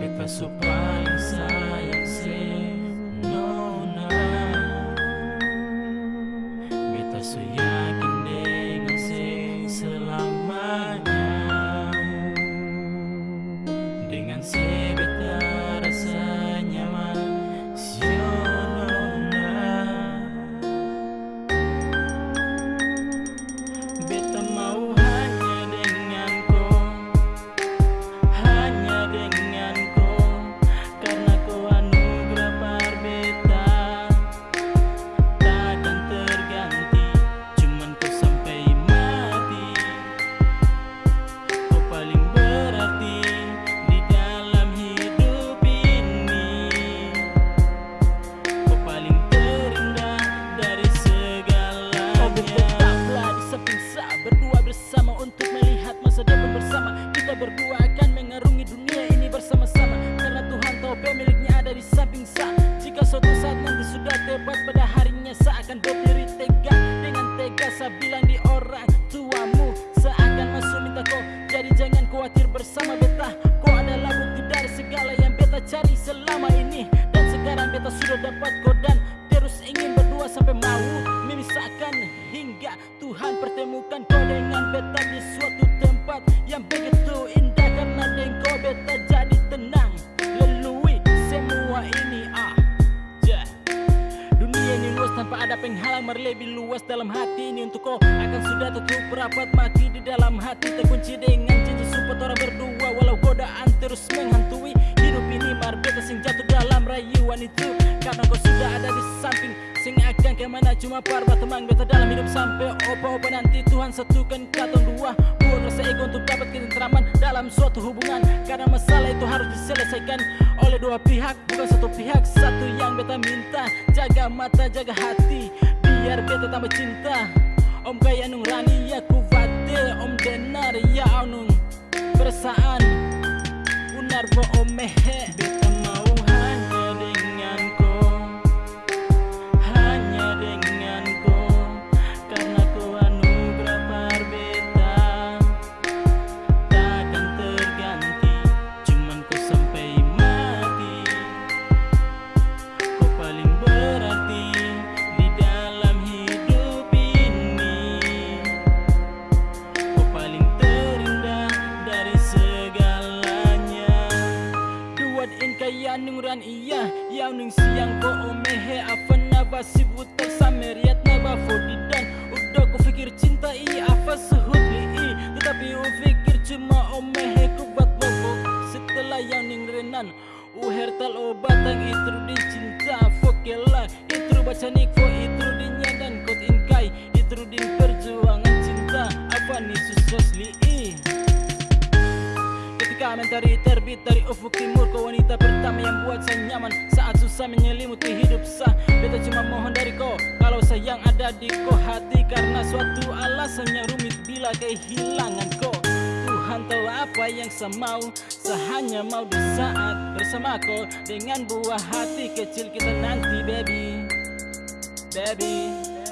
Beta pemiliknya ada di samping sa. Jika suatu saat nanti sudah tepat pada harinya Sa akan berdiri tegak dengan tegas Sa bilang di orang tuamu Seakan masuk minta kau Jadi jangan khawatir bersama beta. Kau adalah bukti dari segala yang beta cari selama ini. Dan sekarang beta sudah dapat kau dan terus ingin berdua sampai maut memisahkan hingga Tuhan pertemukan kau dengan beta di suatu tempat yang begitu indah. Karena dengan kau beta jadi tenang Lebih luas dalam hati ini untuk kau Akan sudah tutup rapat mati di dalam hati. Terkunci dengan janji support orang berdua. Walau godaan terus menghantui. Hidup ini marbeta sing jatuh dalam rayuan itu. Karena kau sudah ada di samping. Sing akan ke mana cuma parba teman beta dalam hidup sampai opa-opa nanti. Tuhan satukan kata dua. Buang rasa ego untuk dapat ketentraman dalam suatu hubungan. Karena masalah itu harus diselesaikan oleh dua pihak Bukan satu pihak. Satu yang beta minta Jaga mata jaga hati biar beta tambah cinta Om kaya nung rani ya kuvate Om denar ya nung perasaan Unar vo om Yaw nung siang ko omehe Apa na ba si butak sa meriat na ba Udah ku fikir cinta iya apa sehudli i Tetapi u fikir cuma omehe ku buat bobok Setelah yang ning renan Uher tal obatang itru di cinta Fokela itru baca Ketika mentari terbit dari ufuk timur. Kau wanita pertama yang buat saya nyaman. Saat susah menyelimuti hidup sah. Beta cuma mohon dari kau Kalau sayang ada di kau hati. Karena suatu alasannya rumit bila kehilangan kau. Tuhan tahu apa yang saya mau. Saya hanya mau di saat bersama kau. Dengan buah hati kecil kita nanti baby. Baby